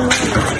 you